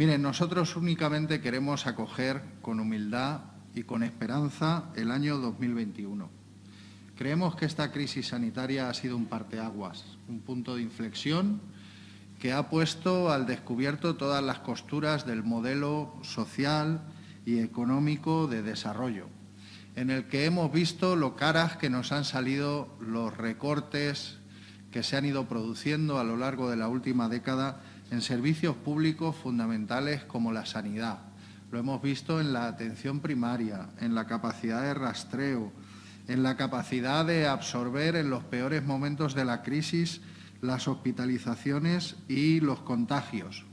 Miren, nosotros únicamente queremos acoger con humildad y con esperanza el año 2021. Creemos que esta crisis sanitaria ha sido un parteaguas, un punto de inflexión que ha puesto al descubierto todas las costuras del modelo social y económico de desarrollo, en el que hemos visto lo caras que nos han salido los recortes que se han ido produciendo a lo largo de la última década en servicios públicos fundamentales como la sanidad. Lo hemos visto en la atención primaria, en la capacidad de rastreo, en la capacidad de absorber en los peores momentos de la crisis las hospitalizaciones y los contagios.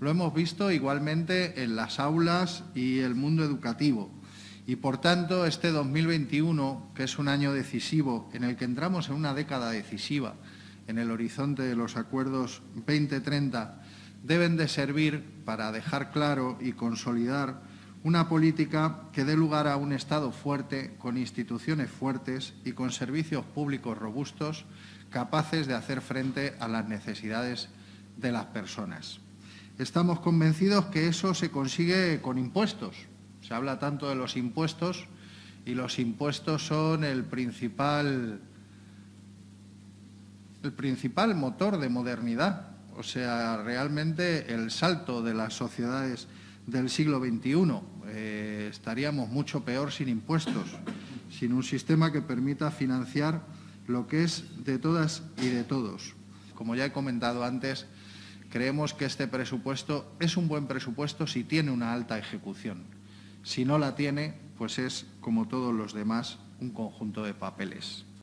Lo hemos visto igualmente en las aulas y el mundo educativo. Y, por tanto, este 2021, que es un año decisivo, en el que entramos en una década decisiva, en el horizonte de los acuerdos 2030, deben de servir para dejar claro y consolidar una política que dé lugar a un Estado fuerte, con instituciones fuertes y con servicios públicos robustos capaces de hacer frente a las necesidades de las personas. Estamos convencidos que eso se consigue con impuestos. Se habla tanto de los impuestos y los impuestos son el principal, el principal motor de modernidad. O sea, realmente el salto de las sociedades del siglo XXI. Eh, estaríamos mucho peor sin impuestos, sin un sistema que permita financiar lo que es de todas y de todos. Como ya he comentado antes, creemos que este presupuesto es un buen presupuesto si tiene una alta ejecución. Si no la tiene, pues es, como todos los demás, un conjunto de papeles.